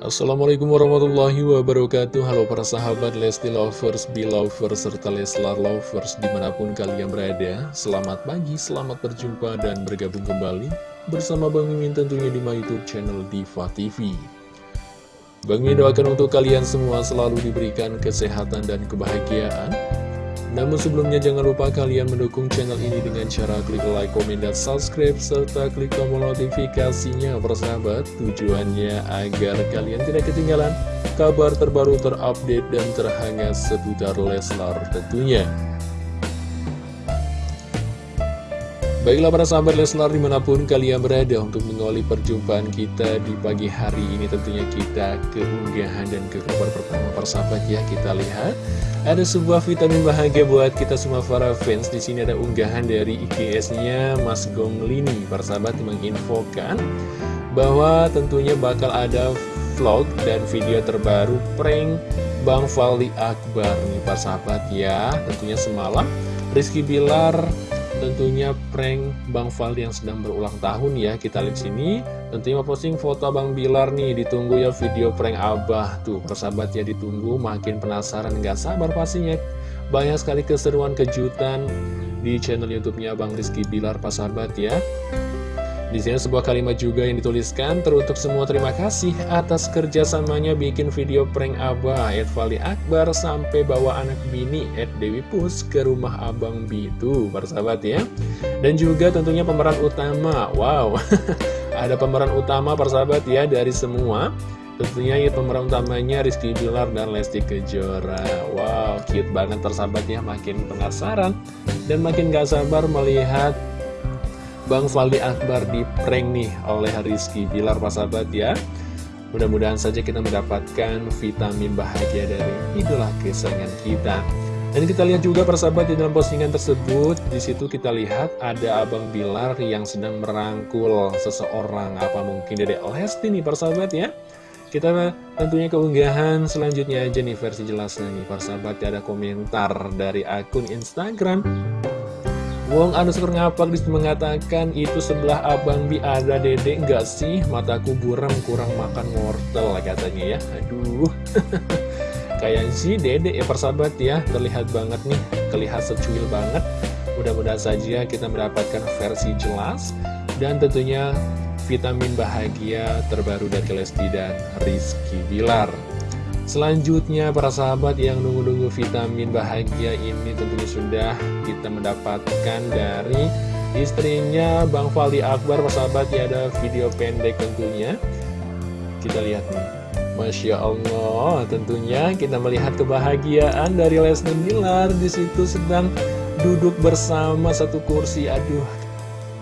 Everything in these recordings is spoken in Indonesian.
Assalamualaikum warahmatullahi wabarakatuh. Halo para sahabat Lesti Lovers, Belovers, serta Leslar Lovers di mana pun kalian berada. Selamat pagi, selamat berjumpa dan bergabung kembali Bersama Bang Mimin tentunya di my youtube channel Diva TV Bang Mimin doakan untuk kalian semua selalu diberikan kesehatan dan kebahagiaan namun sebelumnya jangan lupa kalian mendukung channel ini dengan cara klik like, komen, dan subscribe serta klik tombol notifikasinya persahabat tujuannya agar kalian tidak ketinggalan kabar terbaru terupdate dan terhangat seputar Leslar tentunya. Baiklah para sahabat Leslar di mana pun kalian berada untuk mengawali perjumpaan kita di pagi hari ini tentunya kita keunggahan dan ke kabar pertama persahabat ya kita lihat. Ada sebuah vitamin bahagia buat kita semua para fans. Di sini ada unggahan dari IGS-nya Mas Gonglini persahabat menginfokan bahwa tentunya bakal ada vlog dan video terbaru prank Bang Fali Akbar nih persahabat ya. Tentunya semalam Rizky Bilar tentunya prank Bang Faldi yang sedang berulang tahun ya. Kita lihat sini. Tentunya posting foto Bang Bilar nih. Ditunggu ya video prank Abah. Tuh persahabat ya ditunggu. Makin penasaran nggak sabar pastinya. Banyak sekali keseruan kejutan di channel youtube-nya Bang Rizky Bilar persahabat ya di sini sebuah kalimat juga yang dituliskan teruntuk semua terima kasih atas kerjasamanya bikin video prank Abah Ed Fali Akbar sampai bawa anak bini Ed Dewi Pus ke rumah Abang Bitu persahabat ya. Dan juga tentunya pemeran utama. Wow. Ada pemeran utama persahabat ya dari semua. Tentunya ya pemeran utamanya Rizky Bilar dan Lesti Kejora. Wow cute banget persahabat ya makin penasaran dan makin gak sabar melihat Bang Faldi Akbar di prank nih oleh Rizky Bilar sahabat ya. Mudah-mudahan saja kita mendapatkan vitamin bahagia dari idola kesayangan kita. Dan kita lihat juga persahabat di dalam postingan tersebut di situ kita lihat ada Abang Bilar yang sedang merangkul seseorang. Apa mungkin dari Lesti nih persahabat ya? Kita tentunya keunggahan selanjutnya aja nih versi jelasnya nih. Persahabat ada komentar dari akun Instagram Wong underscore ngapak di situ mengatakan itu sebelah abang bi ada dedek enggak sih? Mataku buram kurang makan wortel katanya ya. Aduh. Kayak sih dedek ya persahabat ya. Terlihat banget nih terlihat secuil banget. Mudah-mudahan saja kita mendapatkan versi jelas dan tentunya vitamin bahagia terbaru dari Lesti dan Rizky Bilar Selanjutnya para sahabat yang nunggu-nunggu vitamin bahagia ini tentunya sudah kita mendapatkan dari istrinya Bang Fali Akbar. Para sahabat ya ada video pendek tentunya. Kita lihat nih. Masya Allah tentunya kita melihat kebahagiaan dari Leslie Miller. Di situ sedang duduk bersama satu kursi. Aduh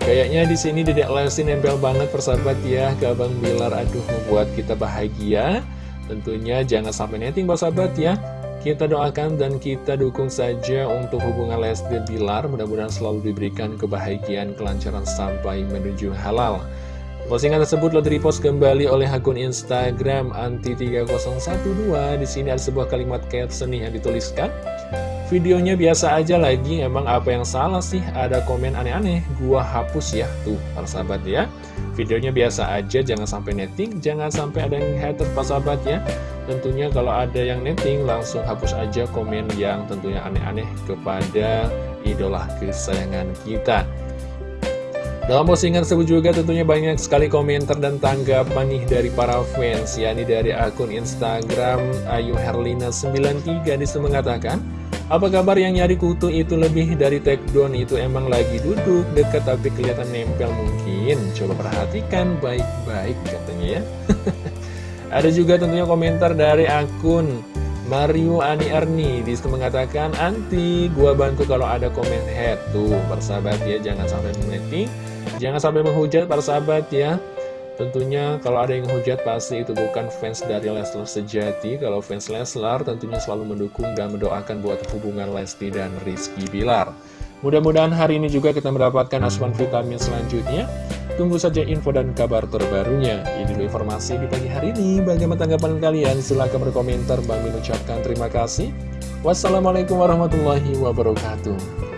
Kayaknya di sini Dedek Lesti nempel banget persahabat ya ke Abang Bilar Aduh membuat kita bahagia Tentunya jangan sampai netting sahabat ya. Kita doakan dan kita dukung saja untuk hubungan Lesti dan Bilar Mudah-mudahan selalu diberikan kebahagiaan, kelancaran sampai menuju halal. Postingan tersebut lalu repost kembali oleh akun Instagram anti3012 Di sini ada sebuah kalimat caption yang dituliskan Videonya biasa aja lagi, emang apa yang salah sih? Ada komen aneh-aneh, gua hapus ya. Tuh, para sahabat ya. Videonya biasa aja, jangan sampai netting Jangan sampai ada yang hater, para sahabat ya. Tentunya kalau ada yang netting, langsung hapus aja komen yang tentunya aneh-aneh Kepada idola kesayangan kita. Dalam postingan tersebut juga tentunya banyak sekali komentar dan tanggapan nih dari para fans yakni dari akun Instagram Ayu Herlina 93 di situ mengatakan apa kabar yang nyari kutu itu lebih dari take down itu emang lagi duduk dekat tapi kelihatan nempel mungkin. Coba perhatikan baik-baik katanya ya. Ada juga tentunya komentar dari akun Mario Ani Erni. Di situ mengatakan Anti gua bantu kalau ada komen. Head Tuh persahabat ya jangan sampai mengetik Jangan sampai menghujat para sahabat ya Tentunya kalau ada yang hujat pasti itu bukan fans dari Leslar sejati. Kalau fans Leslar tentunya selalu mendukung dan mendoakan buat hubungan Lesti dan Rizky Bilar. Mudah-mudahan hari ini juga kita mendapatkan asuhan vitamin selanjutnya. Tunggu saja info dan kabar terbarunya. Ini dulu informasi di pagi hari ini. Bagaimana tanggapan kalian? Silahkan berkomentar. Bang ucapkan terima kasih. Wassalamualaikum warahmatullahi wabarakatuh